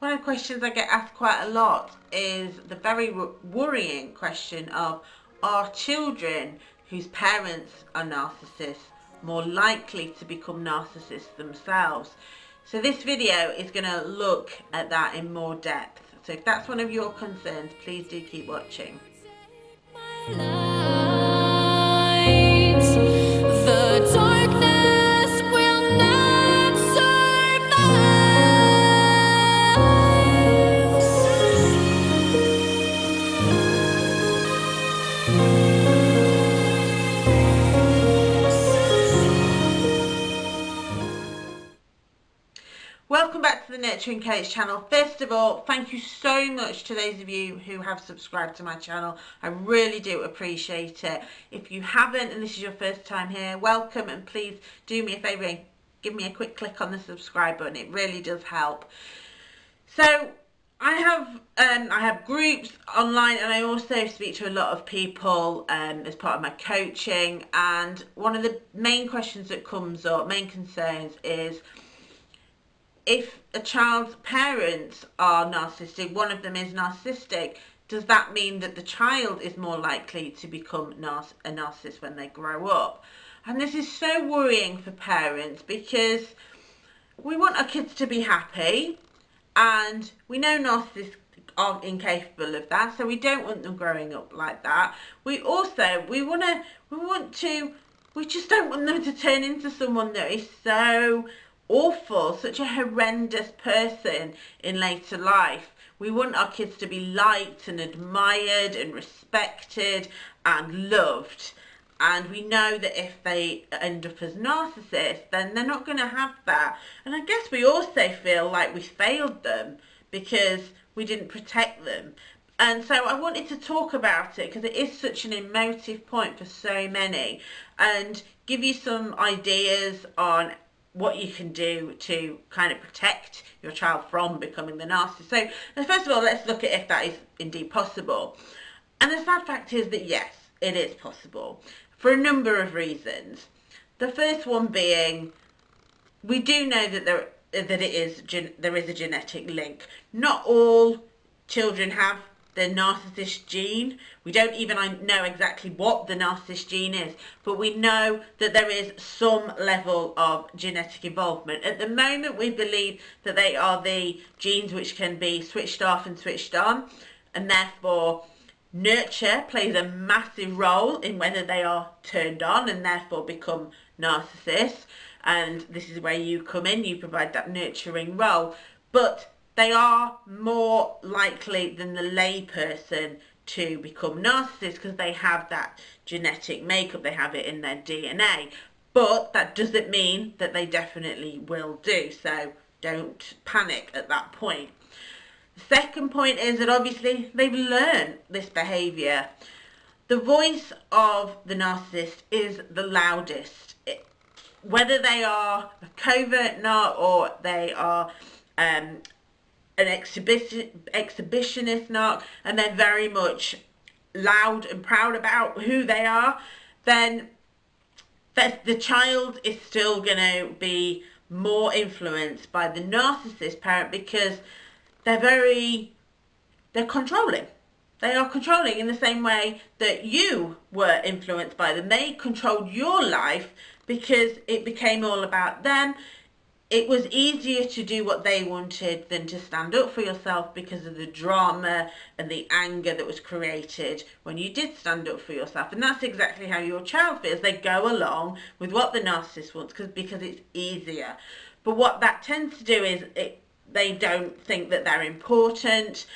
One of the questions I get asked quite a lot is the very worrying question of are children whose parents are narcissists more likely to become narcissists themselves? So this video is going to look at that in more depth. So if that's one of your concerns, please do keep watching. To the channel. First of all, thank you so much to those of you who have subscribed to my channel. I really do appreciate it. If you haven't and this is your first time here, welcome and please do me a favour and give me a quick click on the subscribe button. It really does help. So I have um, I have groups online and I also speak to a lot of people um, as part of my coaching and one of the main questions that comes up, main concerns is if a child's parents are narcissistic, one of them is narcissistic, does that mean that the child is more likely to become a narcissist when they grow up? And this is so worrying for parents because we want our kids to be happy and we know narcissists aren't incapable of that so we don't want them growing up like that we also we want to we want to we just don't want them to turn into someone that is so awful, such a horrendous person in later life. We want our kids to be liked and admired and respected and loved. And we know that if they end up as narcissists, then they're not going to have that. And I guess we also feel like we failed them because we didn't protect them. And so I wanted to talk about it because it is such an emotive point for so many and give you some ideas on what you can do to kind of protect your child from becoming the narcissist. So first of all, let's look at if that is indeed possible. And the sad fact is that yes, it is possible for a number of reasons. The first one being, we do know that there that it is there is a genetic link. Not all children have the narcissist gene. We don't even know exactly what the narcissist gene is, but we know that there is some level of genetic involvement. At the moment, we believe that they are the genes which can be switched off and switched on, and therefore nurture plays a massive role in whether they are turned on and therefore become narcissists. And this is where you come in, you provide that nurturing role. But they are more likely than the layperson to become narcissists because they have that genetic makeup, they have it in their DNA. But that doesn't mean that they definitely will do, so don't panic at that point. The second point is that obviously they've learned this behaviour. The voice of the narcissist is the loudest. It, whether they are a covert narc or they are um, an exhibition exhibitionist narc and they're very much loud and proud about who they are, then the child is still going to be more influenced by the narcissist parent because they're very, they're controlling. They are controlling in the same way that you were influenced by them. They controlled your life because it became all about them it was easier to do what they wanted than to stand up for yourself because of the drama and the anger that was created when you did stand up for yourself. And that's exactly how your child feels. They go along with what the narcissist wants because because it's easier. But what that tends to do is it, they don't think that they're important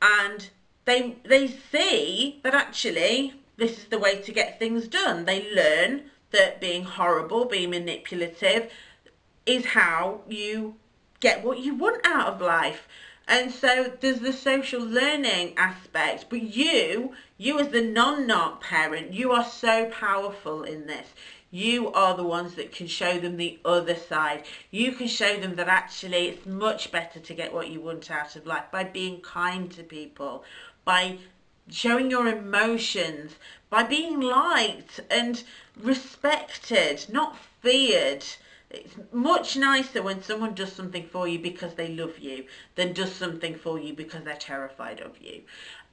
and they they see that actually this is the way to get things done. They learn that being horrible, being manipulative, is how you get what you want out of life. And so there's the social learning aspect, but you, you as the non-narc parent, you are so powerful in this. You are the ones that can show them the other side. You can show them that actually it's much better to get what you want out of life by being kind to people, by showing your emotions, by being liked and respected, not feared It's much nicer when someone does something for you because they love you than does something for you because they're terrified of you.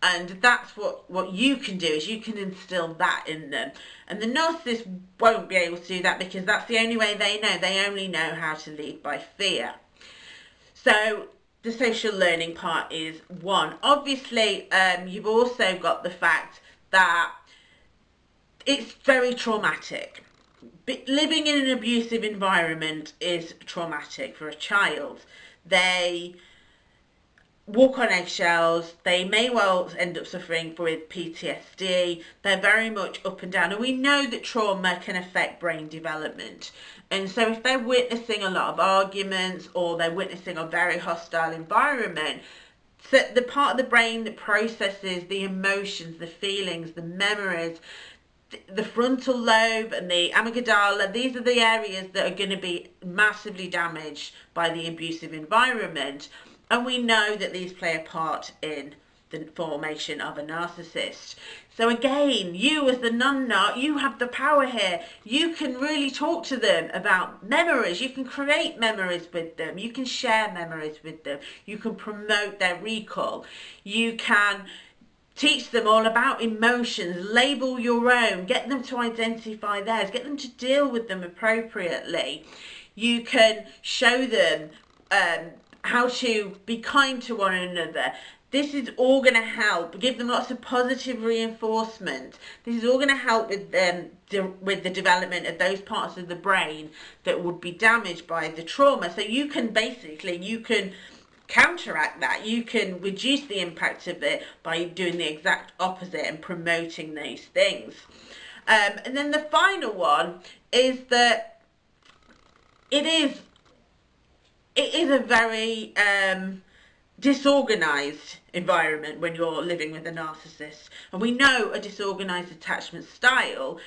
And that's what, what you can do is you can instill that in them. And the narcissist won't be able to do that because that's the only way they know. They only know how to lead by fear. So the social learning part is one. Obviously, um, you've also got the fact that it's very traumatic living in an abusive environment is traumatic for a child. They walk on eggshells. They may well end up suffering with PTSD. They're very much up and down. And we know that trauma can affect brain development. And so if they're witnessing a lot of arguments or they're witnessing a very hostile environment, so the part of the brain that processes the emotions, the feelings, the memories, the frontal lobe and the amygdala, these are the areas that are going to be massively damaged by the abusive environment. And we know that these play a part in the formation of a narcissist. So again, you as the non-narc, you have the power here. You can really talk to them about memories. You can create memories with them. You can share memories with them. You can promote their recall. You can Teach them all about emotions, label your own, get them to identify theirs, get them to deal with them appropriately. You can show them um, how to be kind to one another. This is all going to help. Give them lots of positive reinforcement. This is all going to help with them with the development of those parts of the brain that would be damaged by the trauma. So you can basically you can counteract that. You can reduce the impact of it by doing the exact opposite and promoting those things. Um, and then the final one is that it is it is a very um, disorganized environment when you're living with a narcissist. And we know a disorganized attachment style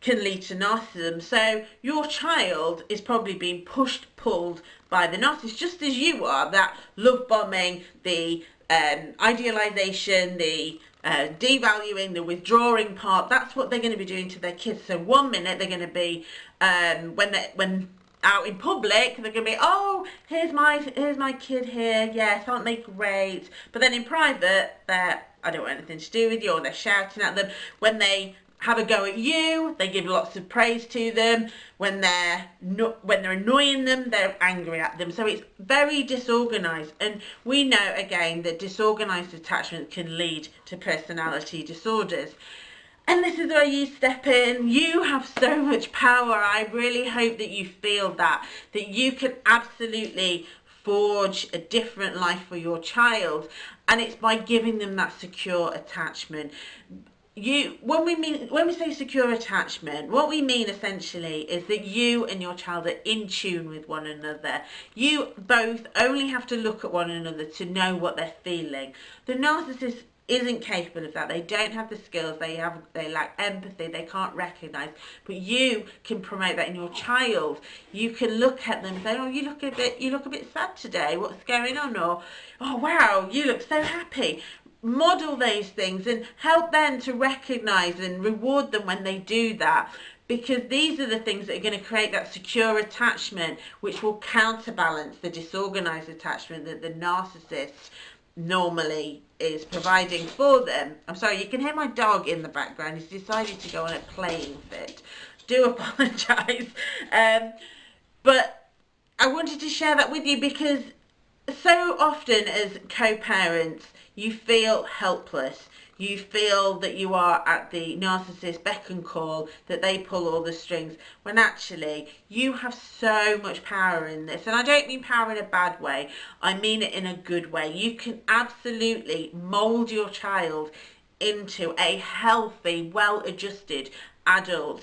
can lead to narcissism. So your child is probably being pushed, pulled by the narcissist, just as you are. That love bombing, the um, idealization, the uh, devaluing, the withdrawing part. That's what they're going to be doing to their kids. So one minute they're going to be um, when they when out in public they're going to be oh here's my here's my kid here yes aren't they great but then in private they're I don't want anything to do with you or they're shouting at them when they have a go at you. They give lots of praise to them. When they're no, when they're annoying them, they're angry at them. So it's very disorganized. And we know again that disorganized attachment can lead to personality disorders. And this is where you step in. You have so much power. I really hope that you feel that, that you can absolutely forge a different life for your child. And it's by giving them that secure attachment you when we mean when we say secure attachment what we mean essentially is that you and your child are in tune with one another. You both only have to look at one another to know what they're feeling. The narcissist isn't capable of that. They don't have the skills. They have they lack empathy. They can't recognize. But you can promote that in your child. You can look at them and say oh you look a bit you look a bit sad today. What's going on? Or oh wow you look so happy model those things and help them to recognize and reward them when they do that because these are the things that are going to create that secure attachment which will counterbalance the disorganized attachment that the narcissist normally is providing for them. I'm sorry, you can hear my dog in the background. He's decided to go on a playing fit. Do apologise. Um, but I wanted to share that with you because so often as co-parents, you feel helpless. You feel that you are at the narcissist beck and call, that they pull all the strings, when actually you have so much power in this. And I don't mean power in a bad way, I mean it in a good way. You can absolutely mould your child into a healthy, well-adjusted adult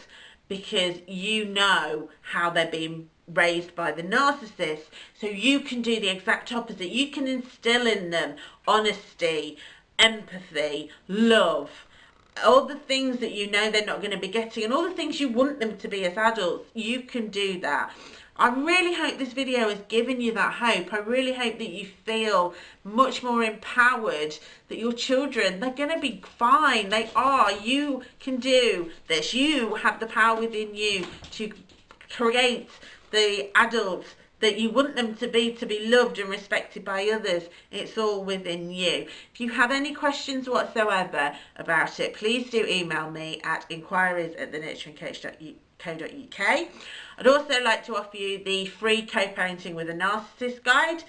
because you know how they're being raised by the narcissist. So you can do the exact opposite. You can instill in them honesty, empathy, love, all the things that you know they're not going to be getting and all the things you want them to be as adults, you can do that. I really hope this video has given you that hope. I really hope that you feel much more empowered that your children, they're going to be fine. They are. You can do this. You have the power within you to create the adults that you want them to be to be loved and respected by others. It's all within you. If you have any questions whatsoever about it, please do email me at inquiries at thenurturingcoach.co.uk. I'd also like to offer you the free co-parenting with a narcissist guide.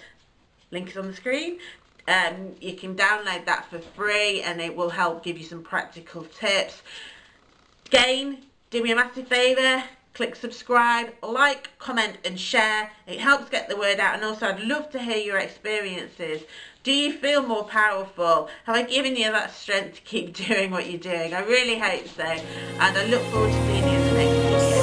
Link is on the screen. Um, you can download that for free and it will help give you some practical tips. Again, do me a massive favour, click subscribe, like, comment and share. It helps get the word out and also I'd love to hear your experiences. Do you feel more powerful? Have I given you that strength to keep doing what you're doing? I really hope so and I look forward to seeing you in the next